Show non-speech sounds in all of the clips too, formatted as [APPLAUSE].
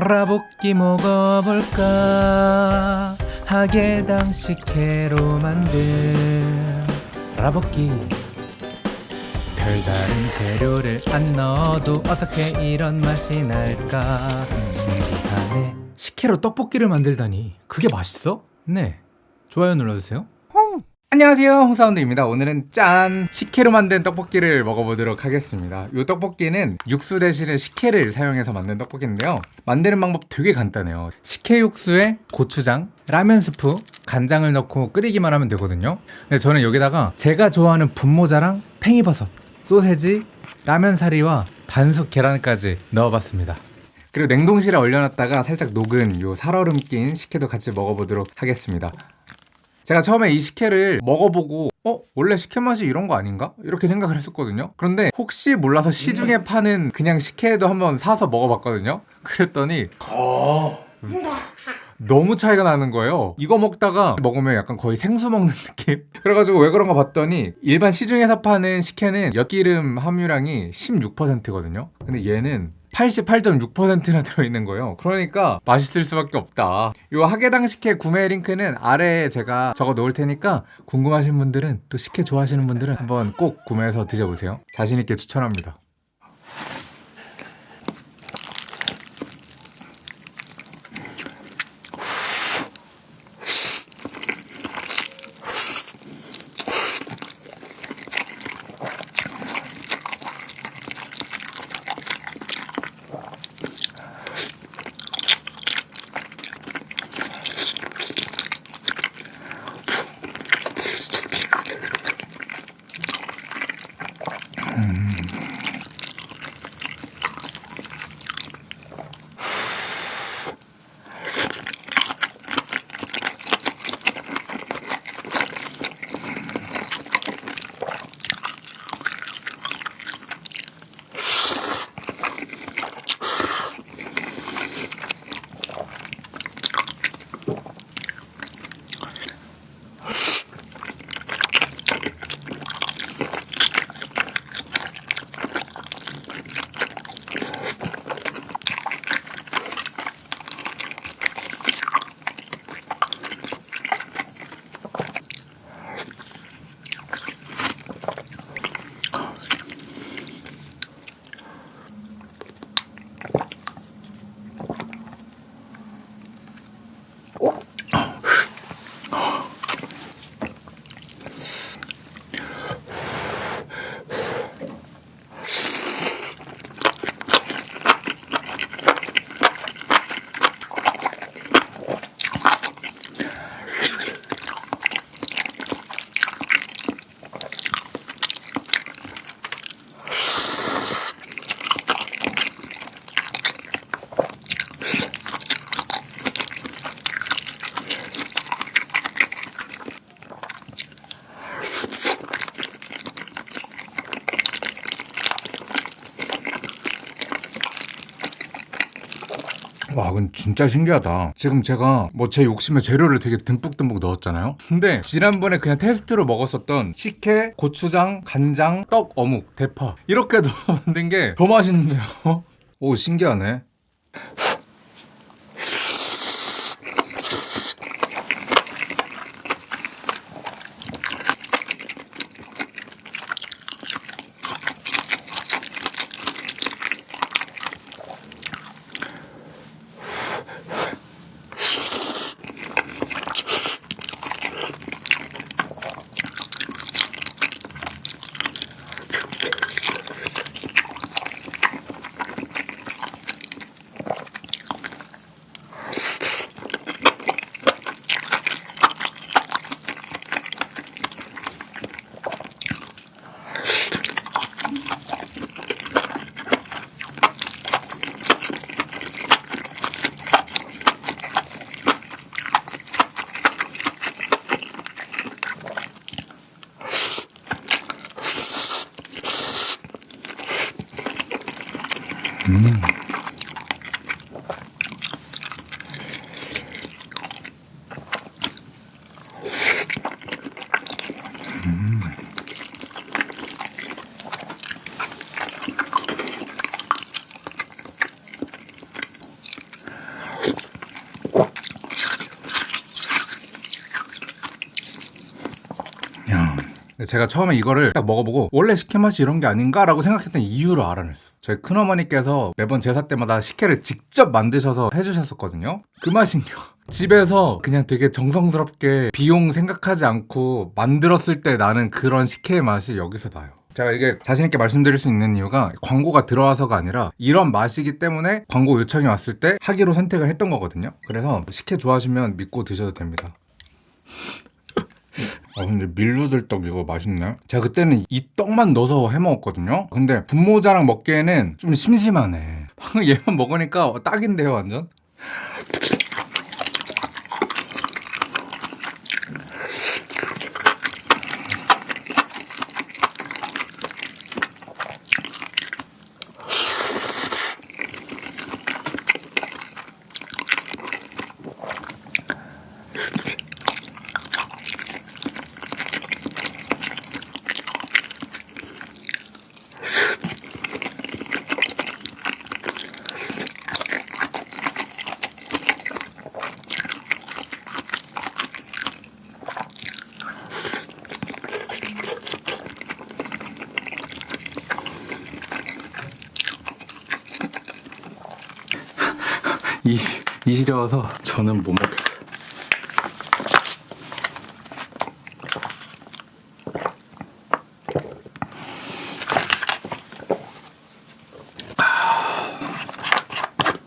라볶이 먹어볼까? 하게당 식혜로 만든 라볶이. 별다른 재료를 안 넣어도 어떻게 이런 맛이 날까? 신기하네. 식혜로 떡볶이를 만들다니. 그게 맛있어? 네. 좋아요 눌러주세요 안녕하세요 홍사운드입니다. 오늘은 짠! 식혜로 만든 떡볶이를 먹어보도록 하겠습니다. 이 떡볶이는 육수 대신에 식혜를 사용해서 만든 떡볶이인데요. 만드는 방법 되게 간단해요. 식혜 육수에 고추장, 라면 스프, 간장을 넣고 끓이기만 하면 되거든요. 근데 저는 여기다가 제가 좋아하는 분모자랑 팽이버섯, 소세지, 라면 사리와 반숙 계란까지 넣어봤습니다. 그리고 냉동실에 얼려놨다가 살짝 녹은 요 살얼음 낀 식혜도 같이 먹어보도록 하겠습니다 제가 처음에 이 식혜를 먹어보고 어? 원래 식혜 맛이 이런 거 아닌가? 이렇게 생각을 했었거든요 그런데 혹시 몰라서 시중에 파는 그냥 식혜도 한번 사서 먹어봤거든요 그랬더니 너무 차이가 나는 거예요 이거 먹다가 먹으면 약간 거의 생수 먹는 [LAUGHS] 느낌? 그래가지고 왜 그런가 봤더니 일반 시중에서 파는 식혜는 엿기름 함유량이 16%거든요 근데 얘는 88.6%나 들어있는 거예요. 그러니까 맛있을 수밖에 없다. 이 하게당 식혜 구매 링크는 아래에 제가 적어 놓을 테니까 궁금하신 분들은 또 식혜 좋아하시는 분들은 한번 꼭 구매해서 드셔보세요. 자신있게 추천합니다 와, 근데 진짜 신기하다. 지금 제가 뭐 제 욕심에 재료를 되게 듬뿍듬뿍 넣었잖아요. 근데 지난번에 그냥 테스트로 먹었었던 식혜, 고추장, 간장, 떡, 어묵, 대파 이렇게 넣어 [LAUGHS] 만든 게 더 맛있는데요. 오, 신기하네. Mm. 제가 처음에 이거를 딱 먹어보고 원래 식혜 맛이 이런 게 아닌가라고 생각했던 이유를 알아냈어. 저희 큰어머니께서 매번 제사 때마다 식혜를 직접 만드셔서 해주셨었거든요. 그 맛인요. [LAUGHS] 집에서 그냥 되게 정성스럽게 비용 생각하지 않고 만들었을 때 나는 그런 식혜의 맛이 여기서 나요. 제가 이게 자신있게 말씀드릴 수 있는 이유가 광고가 들어와서가 아니라 이런 맛이기 때문에 광고 요청이 왔을 때 하기로 선택을 했던 거거든요. 그래서 식혜 좋아하시면 믿고 드셔도 됩니다. 아 근데 밀루들떡 이거 맛있네. 제가 그때는 이 떡만 넣어서 해 먹었거든요. 근데 분모자랑 먹기에는 좀 심심하네. 방금 [LAUGHS] 얘만 먹으니까 딱인데요, 완전. 이, 이 시려워서 저는 못 먹겠어요.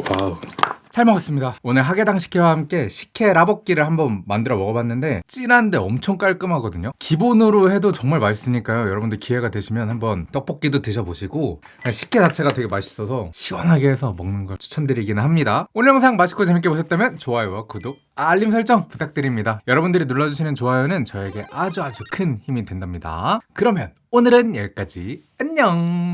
와우. 잘 먹었습니다. 오늘 하계당 식혜와 함께 식혜 라볶이를 한번 만들어 먹어봤는데 진한데 엄청 깔끔하거든요. 기본으로 해도 정말 맛있으니까요. 여러분들 기회가 되시면 한번 떡볶이도 드셔보시고 식혜 자체가 되게 맛있어서 시원하게 해서 먹는 걸 추천드리기는 합니다. 오늘 영상 맛있고 재밌게 보셨다면 좋아요와 구독, 알림 설정 부탁드립니다. 여러분들이 눌러주시는 좋아요는 저에게 아주 아주 큰 힘이 된답니다. 그러면 오늘은 여기까지 안녕